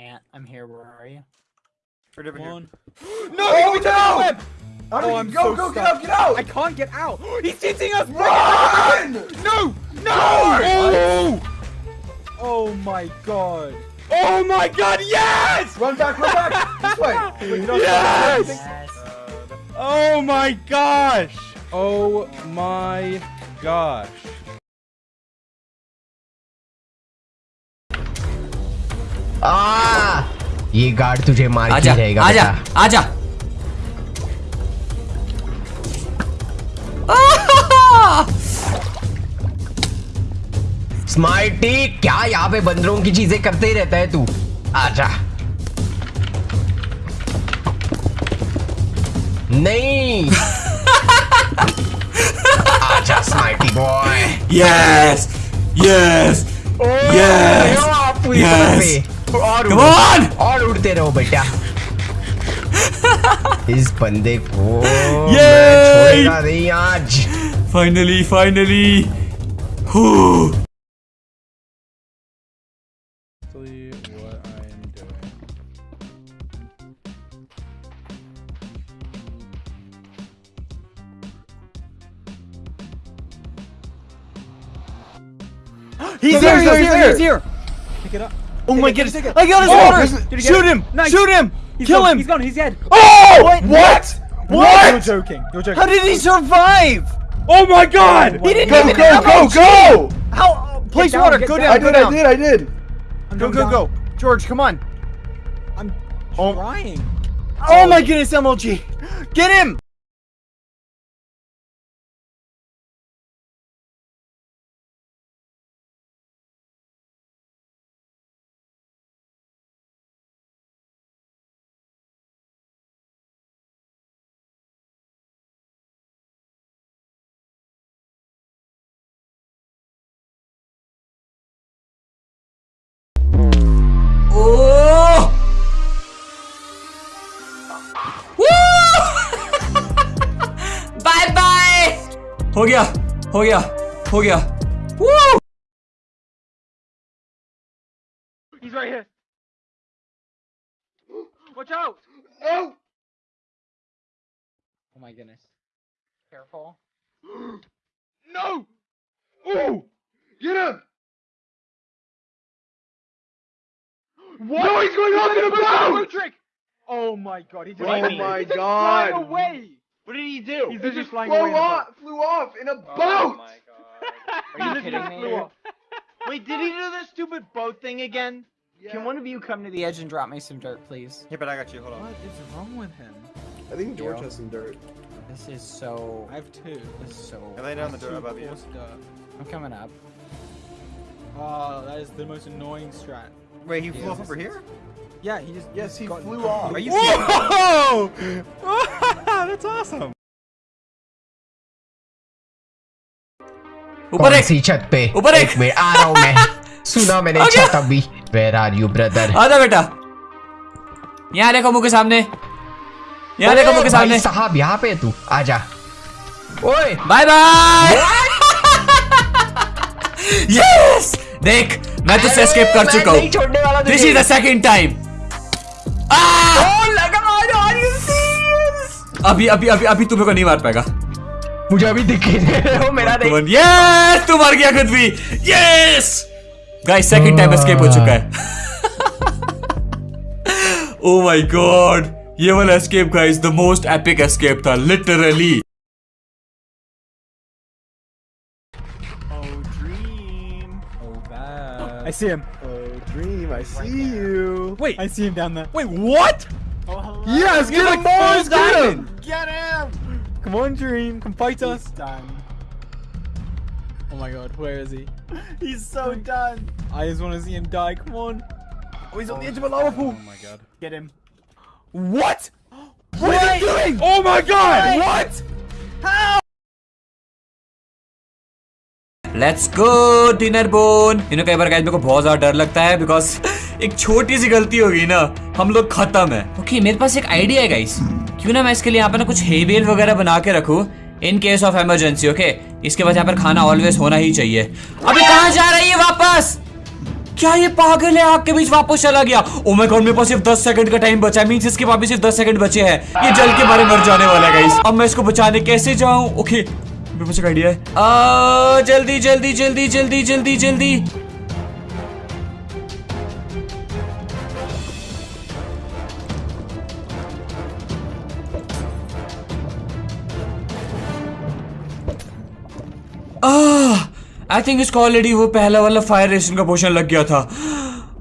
Ant, I'm here. Where are you? Right over here. One. No! Oh, get no! web! How do Oh, you- I'm go, so go, get stuck. out, get out! I can't get out. He's hitting us. Run! No! No! Oh! Oh my god. Oh my God! Yes! Run back, run back! this way! Wait, get. Yes! Yes. Oh my gosh! Oh my gosh. आ! ये guard तुझे मार आजा रहेगा आजा आजा। Smarty क्या यहाँ पे बंदरों की चीज़ें करते ही रहता है तू? आजा। नहीं। आजा smarty boy yes yes yes Yes! और कम उड़- ऑन और उड़ते रहो बेटा इस बंदे को मैं Yay! छोड़ेगा नहीं आज finally finally who See what I'm doing. He's there, here! He's he's here! there. He's here! Pick it up. Oh my it, goodness! take it. I got his Oh, orders! this is- Did you get Shoot him! Nice. Shoot him! He's Kill gone. him! He's gone. He's dead. Oh! What? What? You're joking. You're joking. How did he survive? Oh my God! He didn't Go, even go, have go, a go! How? uh, Place down, water. Go down. down. I did, I did, I did. I'm Go, go, down. go. George, come on. I'm Oh. trying. Oh my goodness, MLG. Get him! हो गया हो गया हो गया Woo! He's right here. Watch out! Oh! Oh my goodness. Careful. No! Ooh! Get him! What? No, he's going off in a boat! trick! Oh my god, he just Oh ran my He just God. flying away! What did he do? He's He just just flew away. in a boat. off, flew off in a oh boat! Are you kidding me? flew off. Wait, did he do the stupid boat thing again? Can one of you come to the edge and drop me some dirt, please? Yeah, but I got you. Hold on. What is wrong with him? I think George Yo. has some dirt. This is so. I have two. This is so. lay down the dirt above you. coarse. I'm coming up. Oh, that is the most annoying strat. Wait, he Yeah, flew off over here? Yeah, he just. Yes, he got- flew off. Are you serious? Whoa! That's awesome. ऊपर एक सी छत पे ऊपर एक। Minute आ रहा हूँ मैं। सुना मैंने आ छत अभी। वेर आर यू ब्रदर आजा बेटा। यहाँ देखो मुँह के सामने। यहाँ देखो मुँह के सामने। साहब यहाँ पे है तू। आजा ओए। बाय बाय यस देख मैं तुझसे एस्केप कर चुका नहीं छोड़ने वाला हूँ this is the second time oh अभी अभी अभी अभी तुम्हें को नहीं मार पाएगा मुझे अभी दिख ही नहीं रहे मेरा देख यस तू मर गया खुद भी yes guys second time escape हो चुका है ओ माय गॉड ये वाला escape guys the most epic escape था literally Oh. Oh. I see him. Oh, Dream, I see you. Wait. I see him down there. Wait, what? Oh, yes, get him, boys, get him! Get him! Come on, Dream. Come fight us. Done. Oh my god, where is he? He's so done. I just want to see him die. Come on. Oh, he's on the oh, edge of a lava pool. Oh my god. Get him. What? What are you doing? Oh my god! What? Let's go Dinnerbone इन्हें कई बार guys मेरे को बहुत ज़्यादा डर लगता है बिकॉज़ एक छोटी सी गलती होगी ना हम लोग खत्म है। ओके okay, मेरे पास एक आइडिया है गाइस क्यों ना मैं इसके लिए यहाँ पर ना कुछ हेबेल वगैरह बना के रखूँ in case of emergency okay इसके बाद यहाँ पर खाना ऑलवेज होना ही चाहिए। अभी कहाँ जा रही है वापस? क्या ये पागल है? आग के बीच वापस चला गया। ओ माय गॉड मेरे पास सिर्फ़ 10 सेकंड का टाइम बचा है। मींस इसके पास सिर्फ़ 10 सेकंड बचे हैं। ये जल के मारे मर जाने वाला है गाइस अब मैं इसको बचाने कैसे जाऊँ? ओके मेरे पास एक आइडिया है जल्दी जल्दी जल्दी जल्दी जल्दी जल्दी। आई थिंक इसको ऑलरेडी वो पहला वाला फायर रेशन का पोशन लग गया था।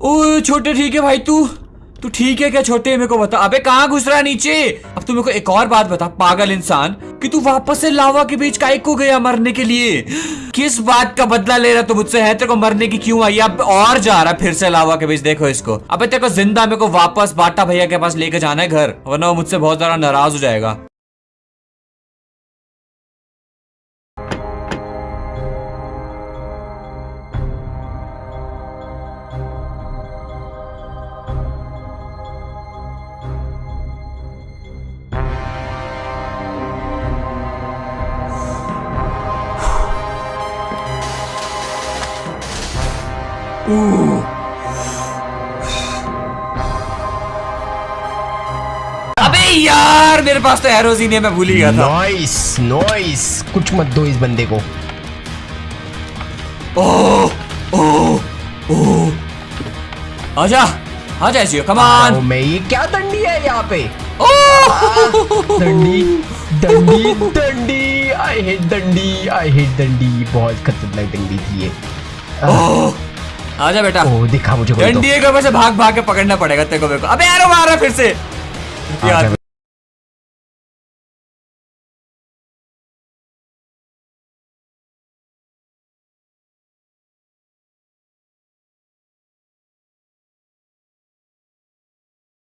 ओ, छोटे, ठीक है भाई, तू? तू ठीक है क्या छोटे? मेरे को बता। अबे कहाँ घुस रहा है नीचे? अब तू मेरे को एक और बात बता, पागल इंसान, कि तू वापस से लावा के बीच काइक को गया मरने के लिए? किस बात का बदला ले रहा तू मुझसे? है तेरे को मरने की क्यों आई? अब और जा रहा फिर से लावा के बीच, देखो इसको। अबे तेरे को ज़िंदा मेरे को वापस बाटा भैया के पास लेके जाना है घर, वरना वो मुझसे बहुत ज़्यादा नाराज़ हो जाएगा। अबे यार मेरे पास तो एरोज ही नहीं मैं भूल ही गया था। नॉइस नॉइस कुछ मत दो इस बंदे को। ओह ओह ओह आजा आजा जियो कम ऑन मैं ये क्या दंडी है यहाँ पे? ओह दंडी दंडी दंडी। आई हेट दंडी आई हेट दंडी। बहुत खतरनाक दंडी थी ये। ओह आजा बेटा। ओ दिखा मुझे कोई तो। डंडी को वैसे भाग भाग के पकड़ना पड़ेगा तेरे को मेरे को। अबे यार मार रहा फिर से।